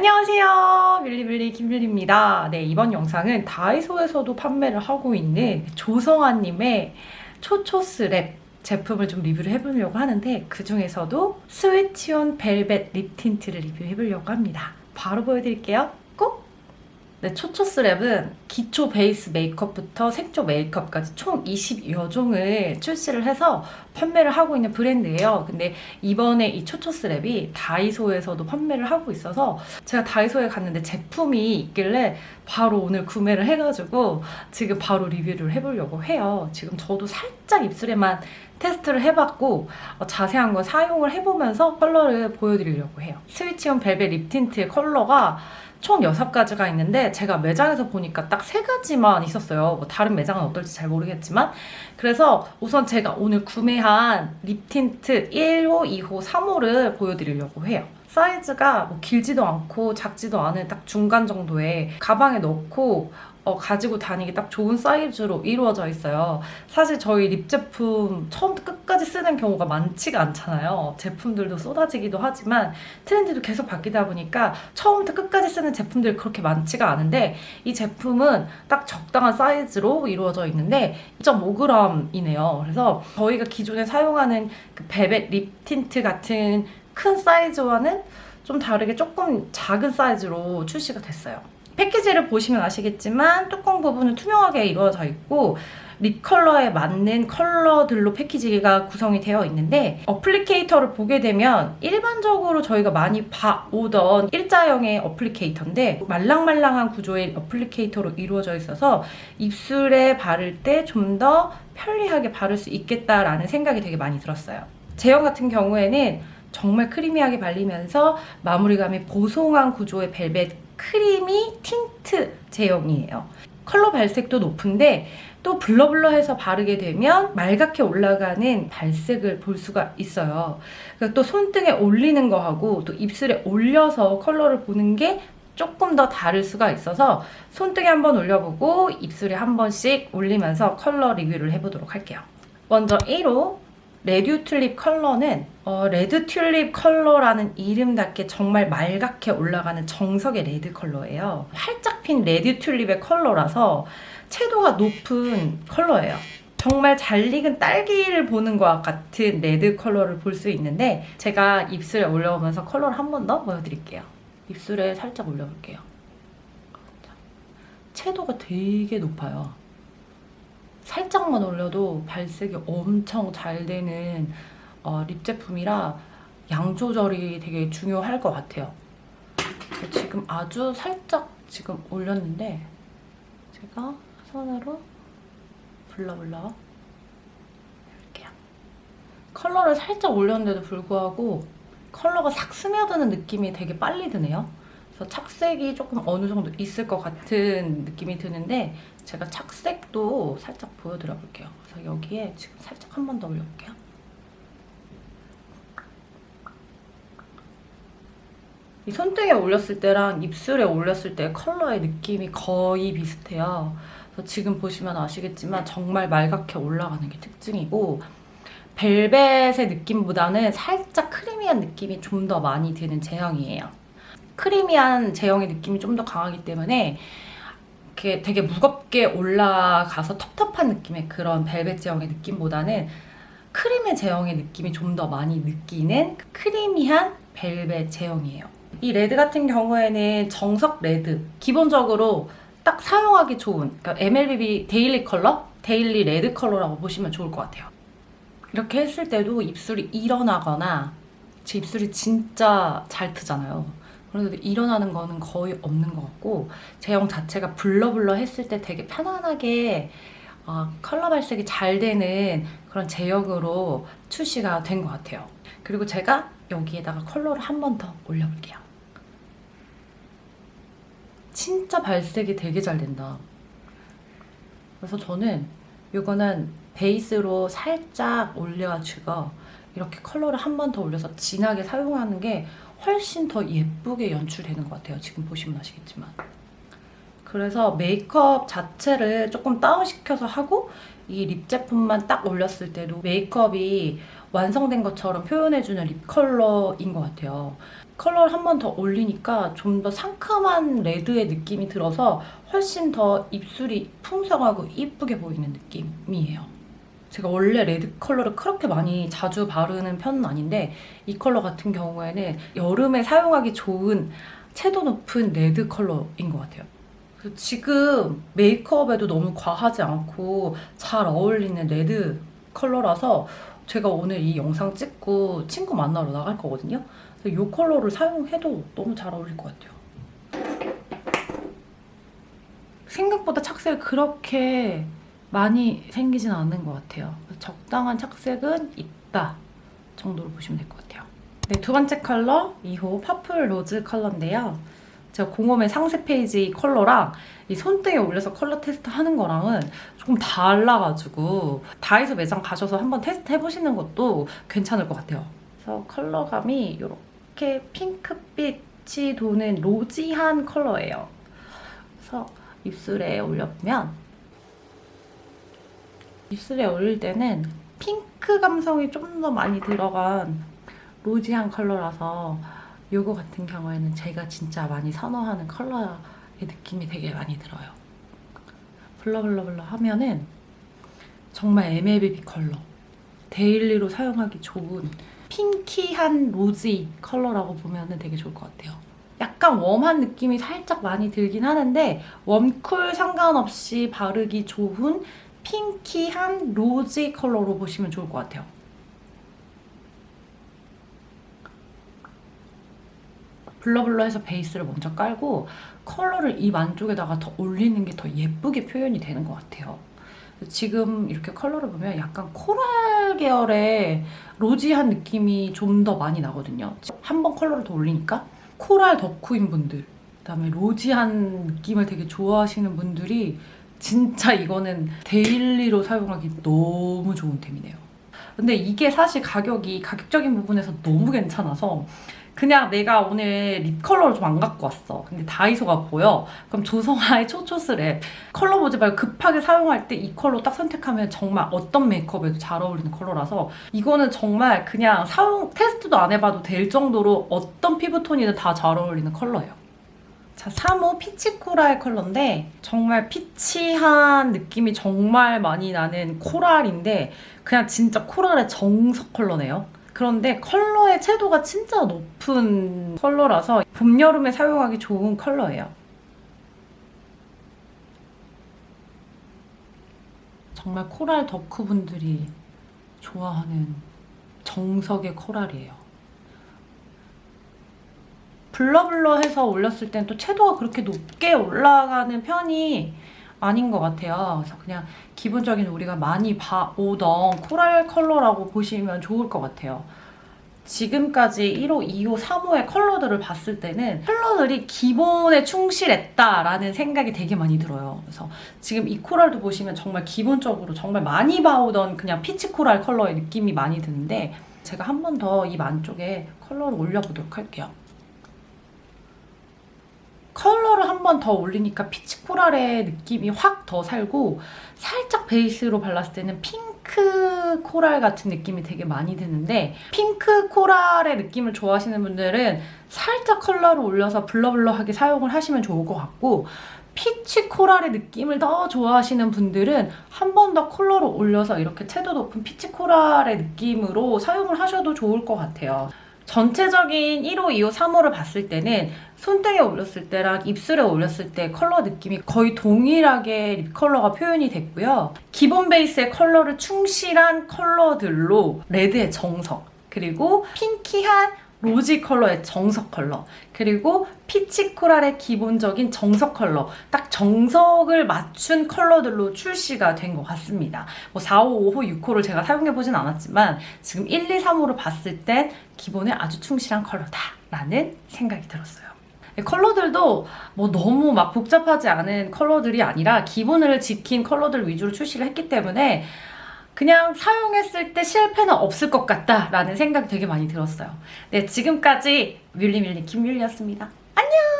안녕하세요. 밀리밀리 김밀리입니다. 네 이번 영상은 다이소에서도 판매를 하고 있는 조성아님의 초초스 랩 제품을 좀 리뷰를 해보려고 하는데 그 중에서도 Switch On 벨벳 lip tint를 리뷰해보려고 합니다. 바로 보여드릴게요. 꼭! 네, 초초스 랩은 기초 베이스 메이크업부터 색조 메이크업까지 총 20여 종을 출시를 해서 판매를 하고 있는 브랜드예요. 근데 이번에 이 초초스 랩이 다이소에서도 판매를 하고 있어서 제가 다이소에 갔는데 제품이 있길래 바로 오늘 구매를 해가지고 지금 바로 리뷰를 해보려고 해요. 지금 저도 살짝 입술에만 테스트를 해봤고 어, 자세한 거 사용을 해보면서 컬러를 보여드리려고 해요. Switch On 벨벳 lip tint의 컬러가 총 6가지가 있는데 제가 매장에서 보니까 딱 3가지만 있었어요. 뭐 다른 매장은 어떨지 잘 모르겠지만 그래서 우선 제가 오늘 구매한 lip tint 1호, 2호, 3호를 보여드리려고 해요. 사이즈가 뭐 길지도 않고 작지도 않은 딱 중간 정도의 가방에 넣고 어, 가지고 다니기 딱 좋은 사이즈로 이루어져 있어요. 사실 저희 lip 제품 처음부터 끝까지 쓰는 경우가 많지가 않잖아요. 제품들도 쏟아지기도 하지만 트렌드도 계속 바뀌다 보니까 처음부터 끝까지 쓰는 제품들이 그렇게 많지가 않은데 이 제품은 딱 적당한 사이즈로 이루어져 있는데 2.5g이네요. 그래서 저희가 기존에 사용하는 그 벨벳 lip tint 같은 큰 사이즈와는 좀 다르게 조금 작은 사이즈로 출시가 됐어요. 패키지를 보시면 아시겠지만 뚜껑 부분은 투명하게 이루어져 있고 lip 컬러에 맞는 컬러들로 패키지가 구성이 되어 있는데 applicator를 보게 되면 일반적으로 저희가 많이 봐오던 일자형의 applicator인데 말랑말랑한 구조의 applicator로 이루어져 있어서 입술에 바를 때 좀 더 편리하게 바를 수 있겠다라는 생각이 되게 많이 들었어요. 제형 같은 경우에는 정말 creamy하게 발리면서 마무리감이 보송한 구조의 벨벳 creamy tint 제형이에요. 컬러 발색도 높은데 또 blur blur해서 바르게 되면 말갛게 올라가는 발색을 볼 수가 있어요. 그러니까 또 손등에 올리는 거하고 또 입술에 올려서 컬러를 보는 게 조금 더 다를 수가 있어서 손등에 한번 올려보고 입술에 한 번씩 올리면서 컬러 리뷰를 해보도록 할게요. 먼저 1호 red 튤립 컬러는 어, red 튤립 컬러라는 이름답게 정말 말갛게 올라가는 정석의 red 컬러예요. 활짝 핀 red 튤립의 컬러라서 채도가 높은 컬러예요. 정말 잘 익은 딸기를 보는 것 같은 red 컬러를 볼 수 있는데 제가 입술에 올려보면서 컬러를 한 번 더 보여드릴게요. 입술에 살짝 올려볼게요. 채도가 되게 높아요. 살짝만 올려도 발색이 엄청 잘 되는 어, lip 제품이라 양 조절이 되게 중요할 것 같아요. 지금 아주 살짝 지금 올렸는데 제가 손으로 blur blur 이렇게요. 컬러를 살짝 올렸는데도 불구하고 컬러가 싹 스며드는 느낌이 되게 빨리 드네요. 그래서 착색이 조금 어느 정도 있을 것 같은 느낌이 드는데 제가 착색도 살짝 보여드려 볼게요. 그래서 여기에 지금 살짝 한 번 더 올려볼게요. 이 손등에 올렸을 때랑 입술에 올렸을 때 컬러의 느낌이 거의 비슷해요. 그래서 지금 보시면 아시겠지만 정말 말갛게 올라가는 게 특징이고 벨벳의 느낌보다는 살짝 creamy한 느낌이 좀 더 많이 드는 제형이에요. creamy한 제형의 느낌이 좀 더 강하기 때문에 이렇게 되게 무겁게 올라가서 텁텁한 느낌의 그런 벨벳 제형의 느낌보다는 크림의 제형의 느낌이 좀 더 많이 느끼는 creamy한 벨벳 제형이에요. 이 red 같은 경우에는 정석 red 기본적으로 딱 사용하기 좋은 그러니까 MLBB daily 컬러? daily red 컬러라고 보시면 좋을 것 같아요. 이렇게 했을 때도 입술이 일어나거나 제 입술이 진짜 잘 트잖아요. 그런데 일어나는 거는 거의 없는 것 같고 제형 자체가 blur blur 했을 때 되게 편안하게 어, 컬러 발색이 잘 되는 그런 제형으로 출시가 된 것 같아요. 그리고 제가 여기에다가 컬러를 한 번 더 올려볼게요. 진짜 발색이 되게 잘 된다. 그래서 저는 이거는 베이스로 살짝 올려주고 이렇게 컬러를 한 번 더 올려서 진하게 사용하는 게 훨씬 더 예쁘게 연출되는 것 같아요. 지금 보시면 아시겠지만. 그래서 메이크업 자체를 조금 다운시켜서 하고 이 lip 제품만 딱 올렸을 때도 메이크업이 완성된 것처럼 표현해주는 lip 컬러인 것 같아요. 컬러를 한 번 더 올리니까 좀 더 상큼한 red의 느낌이 들어서 훨씬 더 입술이 풍성하고 이쁘게 보이는 느낌이에요. 제가 원래 레드 컬러를 그렇게 많이 자주 바르는 편은 아닌데 이 컬러 같은 경우에는 여름에 사용하기 좋은 채도 높은 레드 컬러인 것 같아요. 지금 메이크업에도 너무 과하지 않고 잘 어울리는 레드 컬러라서 제가 오늘 이 영상 찍고 친구 만나러 나갈 거거든요. 이 컬러를 사용해도 너무 잘 어울릴 것 같아요. 생각보다 착색이 그렇게 많이 생기진 않는 것 같아요. 적당한 착색은 있다 정도로 보시면 될 것 같아요. 네, 두 번째 컬러 2호 purple rose 컬러인데요. 제가 공홈의 상세 페이지 컬러랑 이 손등에 올려서 컬러 테스트 하는 거랑은 조금 달라가지고 다이소 매장 가셔서 한번 테스트 해보시는 것도 괜찮을 것 같아요. 그래서 컬러감이 이렇게 핑크빛이 도는 rosy한 컬러예요. 그래서 입술에 올려보면 입술에 올릴 때는 핑크 감성이 좀 더 많이 들어간 rosy한 컬러라서 이거 같은 경우에는 제가 진짜 많이 선호하는 컬러의 느낌이 되게 많이 들어요. blur blur blur 하면은 정말 MLBB 컬러. daily로 사용하기 좋은 pinky한 rosy 컬러라고 보면 되게 좋을 것 같아요. 약간 warm한 느낌이 살짝 많이 들긴 하는데 warm cool 상관없이 바르기 좋은 pinky한 rosy 컬러로 보시면 좋을 것 같아요. blur blur해서 베이스를 먼저 깔고 컬러를 입 안쪽에다가 더 올리는 게 더 예쁘게 표현이 되는 것 같아요. 지금 이렇게 컬러를 보면 약간 coral 계열의 rosy한 느낌이 좀 더 많이 나거든요. 한 번 컬러를 더 올리니까 coral 덕후인 분들, 그다음에 rosy한 느낌을 되게 좋아하시는 분들이 진짜 이거는 daily로 사용하기 너무 좋은 템이네요. 근데 이게 사실 가격이 가격적인 부분에서 너무 괜찮아서 그냥 내가 오늘 lip 컬러를 좀 안 갖고 왔어. 근데 다이소가 보여. 그럼 조성아의 초초스랩 컬러 보지 말고 급하게 사용할 때 이 컬러 딱 선택하면 정말 어떤 메이크업에도 잘 어울리는 컬러라서 이거는 정말 그냥 사용 테스트도 안 해봐도 될 정도로 어떤 피부톤이든 다 잘 어울리는 컬러예요. 자, 3호 peach coral 컬러인데 정말 peach한 느낌이 정말 많이 나는 coral인데 그냥 진짜 coral의 정석 컬러네요. 그런데 컬러의 채도가 진짜 높은 컬러라서 봄, 여름에 사용하기 좋은 컬러예요. 정말 coral 덕후분들이 좋아하는 정석의 coral이에요. blur blur해서 올렸을 땐 또 채도가 그렇게 높게 올라가는 편이 아닌 것 같아요. 그래서 그냥 기본적인 우리가 많이 봐오던 coral 컬러라고 보시면 좋을 것 같아요. 지금까지 1호, 2호, 3호의 컬러들을 봤을 때는 컬러들이 기본에 충실했다라는 생각이 되게 많이 들어요. 그래서 지금 이 coral도 보시면 정말 기본적으로 정말 많이 봐오던 그냥 peach coral 컬러의 느낌이 많이 드는데 제가 한 번 더 입 안쪽에 컬러를 올려보도록 할게요. 컬러를 한 번 더 올리니까 peach coral의 느낌이 확 더 살고 살짝 베이스로 발랐을 때는 핑크 coral 같은 느낌이 되게 많이 드는데 핑크 coral의 느낌을 좋아하시는 분들은 살짝 컬러를 올려서 blur blur하게 사용을 하시면 좋을 것 같고 peach coral의 느낌을 더 좋아하시는 분들은 한 번 더 컬러를 올려서 이렇게 채도 높은 peach coral의 느낌으로 사용을 하셔도 좋을 것 같아요. 전체적인 1호, 2호, 3호를 봤을 때는 손등에 올렸을 때랑 입술에 올렸을 때 컬러 느낌이 거의 동일하게 lip 컬러가 표현이 됐고요. 기본 베이스의 컬러를 충실한 컬러들로 레드의 정석, 그리고 pinky한 rosy 컬러의 정석 컬러. 그리고 peach coral의 기본적인 정석 컬러. 딱 정석을 맞춘 컬러들로 출시가 된 것 같습니다. 뭐 4, 5, 5호, 6호를 제가 사용해보진 않았지만 지금 1, 2, 3호를 봤을 땐 기본에 아주 충실한 컬러다 라는 생각이 들었어요. 컬러들도 뭐 너무 막 복잡하지 않은 컬러들이 아니라 기본을 지킨 컬러들 위주로 출시를 했기 때문에 그냥 사용했을 때 실패는 없을 것 같다라는 생각이 되게 많이 들었어요. 네, 지금까지 뮬리밀리 김율리였습니다. 안녕!